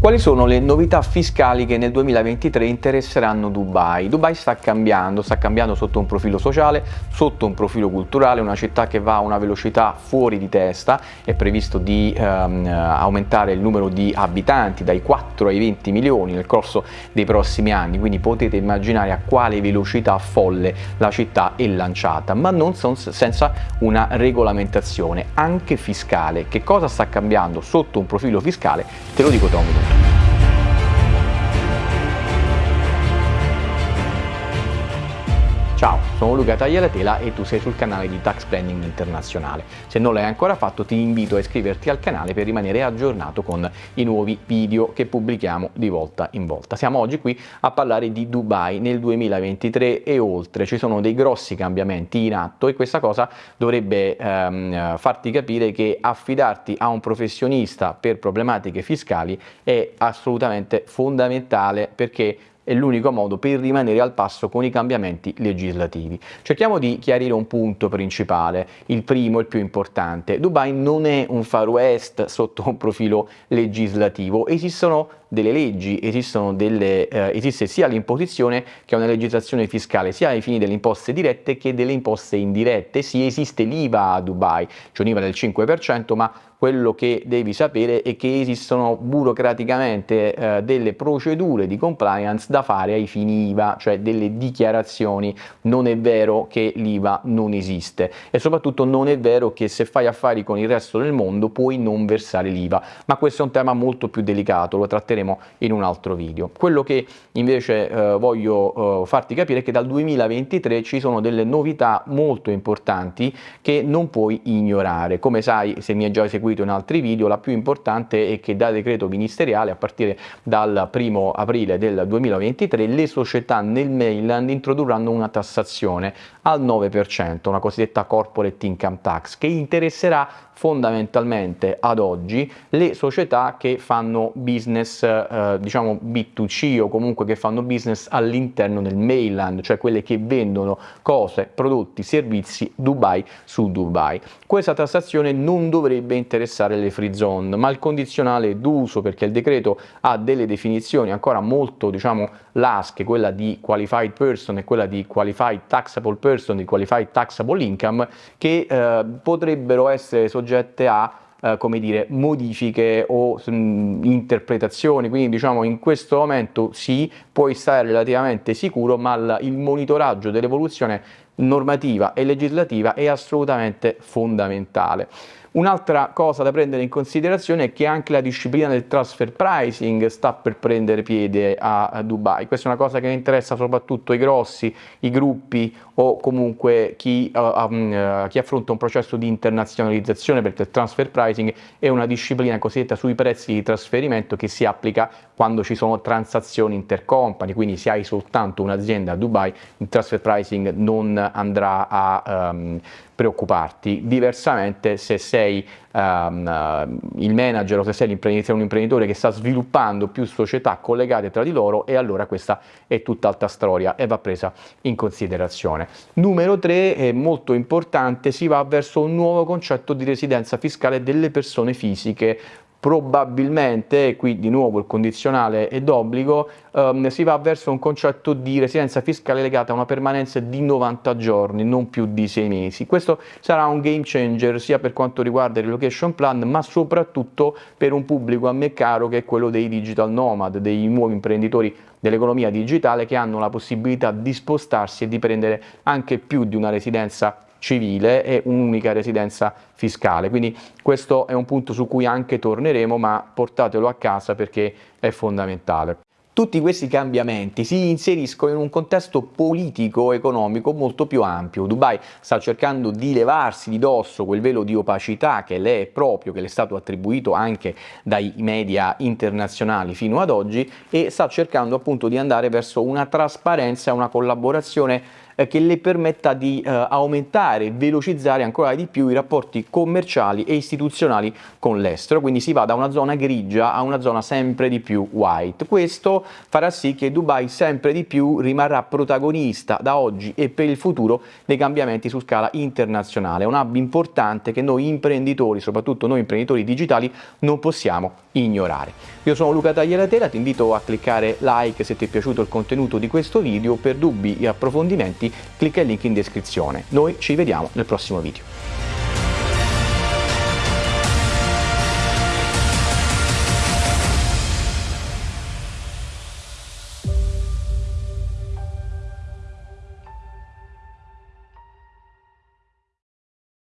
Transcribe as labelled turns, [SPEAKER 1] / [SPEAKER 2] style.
[SPEAKER 1] Quali sono le novità fiscali che nel 2023 interesseranno Dubai? Dubai sta cambiando, sta cambiando sotto un profilo sociale, sotto un profilo culturale, una città che va a una velocità fuori di testa, è previsto di ehm, aumentare il numero di abitanti dai 4 ai 20 milioni nel corso dei prossimi anni, quindi potete immaginare a quale velocità folle la città è lanciata, ma non senza una regolamentazione anche fiscale. Che cosa sta cambiando sotto un profilo fiscale? Te lo dico Tommy. Ciao, sono Luca Taglialatela e tu sei sul canale di Tax Planning Internazionale. Se non l'hai ancora fatto ti invito a iscriverti al canale per rimanere aggiornato con i nuovi video che pubblichiamo di volta in volta. Siamo oggi qui a parlare di Dubai nel 2023 e oltre. Ci sono dei grossi cambiamenti in atto e questa cosa dovrebbe ehm, farti capire che affidarti a un professionista per problematiche fiscali è assolutamente fondamentale perché è l'unico modo per rimanere al passo con i cambiamenti legislativi. Cerchiamo di chiarire un punto principale, il primo, il più importante. Dubai non è un Far West sotto un profilo legislativo, esistono delle leggi, delle, eh, esiste sia l'imposizione che una legislazione fiscale, sia ai fini delle imposte dirette che delle imposte indirette. Sì, esiste l'IVA a Dubai, c'è un'IVA del 5%, ma quello che devi sapere è che esistono burocraticamente eh, delle procedure di compliance da fare ai fini IVA, cioè delle dichiarazioni. Non è vero che l'IVA non esiste e soprattutto non è vero che se fai affari con il resto del mondo puoi non versare l'IVA, ma questo è un tema molto più delicato, lo tratteremo in un altro video. Quello che invece eh, voglio eh, farti capire è che dal 2023 ci sono delle novità molto importanti che non puoi ignorare. Come sai, se mi hai già seguito in altri video, la più importante è che da decreto ministeriale a partire dal 1 aprile del 2023 le società nel mainland introdurranno una tassazione al 9%, una cosiddetta corporate income tax, che interesserà fondamentalmente ad oggi le società che fanno business eh, diciamo B2C o comunque che fanno business all'interno del mainland, cioè quelle che vendono cose, prodotti, servizi Dubai su Dubai. Questa tassazione non dovrebbe interessare le free zone, ma il condizionale d'uso perché il decreto ha delle definizioni ancora molto diciamo lasche, quella di qualified person e quella di qualified taxable person, di qualified taxable income che eh, potrebbero essere soggette soggette a eh, come dire, modifiche o mh, mm, interpretazioni, quindi diciamo in questo momento sì, puoi stare relativamente sicuro, ma il monitoraggio dell'evoluzione normativa e legislativa è assolutamente fondamentale. Un'altra cosa da prendere in considerazione è che anche la disciplina del transfer pricing sta per prendere piede a Dubai. Questa è una cosa che interessa soprattutto i grossi, i gruppi o comunque chi, uh, um, uh, chi, affronta un processo di internazionalizzazione perché il transfer pricing è una disciplina cosiddetta sui prezzi di trasferimento che si applica quando ci sono transazioni intercompany, quindi se hai soltanto un'azienda a Dubai il transfer pricing non andrà a um, preoccuparti, diversamente se sei um, il manager o se sei un imprenditore che sta sviluppando più società collegate tra di loro e allora questa è tutt'altra storia e va presa in considerazione. Numero 3 è molto importante, si va verso un nuovo concetto di residenza fiscale delle persone fisiche probabilmente, qui di nuovo il condizionale è d'obbligo, ehm, si va verso un concetto di residenza fiscale legata a una permanenza di 90 giorni, non più di 6 mesi. Questo sarà un game changer sia per quanto riguarda il relocation plan, ma soprattutto per un pubblico a me caro che è quello dei digital nomad, dei nuovi imprenditori dell'economia digitale che hanno la possibilità di spostarsi e di prendere anche più di una residenza civile e un'unica residenza fiscale. Quindi questo è un punto su cui anche torneremo, ma portatelo a casa perché è fondamentale. Tutti questi cambiamenti si inseriscono in un contesto politico-economico molto più ampio. Dubai sta cercando di levarsi di dosso quel velo di opacità che le è proprio, che le è stato attribuito anche dai media internazionali fino ad oggi e sta cercando appunto di andare verso una trasparenza e una collaborazione che le permetta di eh, aumentare e velocizzare ancora di più i rapporti commerciali e istituzionali con l'estero, quindi si va da una zona grigia a una zona sempre di più white. Questo farà sì che Dubai sempre di più rimarrà protagonista da oggi e per il futuro dei cambiamenti su scala internazionale, un hub importante che noi imprenditori, soprattutto noi imprenditori digitali, non possiamo ignorare. Io sono Luca Taglialatela, ti invito a cliccare like se ti è piaciuto il contenuto di questo video, per dubbi e approfondimenti clicca il link in descrizione. Noi ci vediamo nel prossimo video.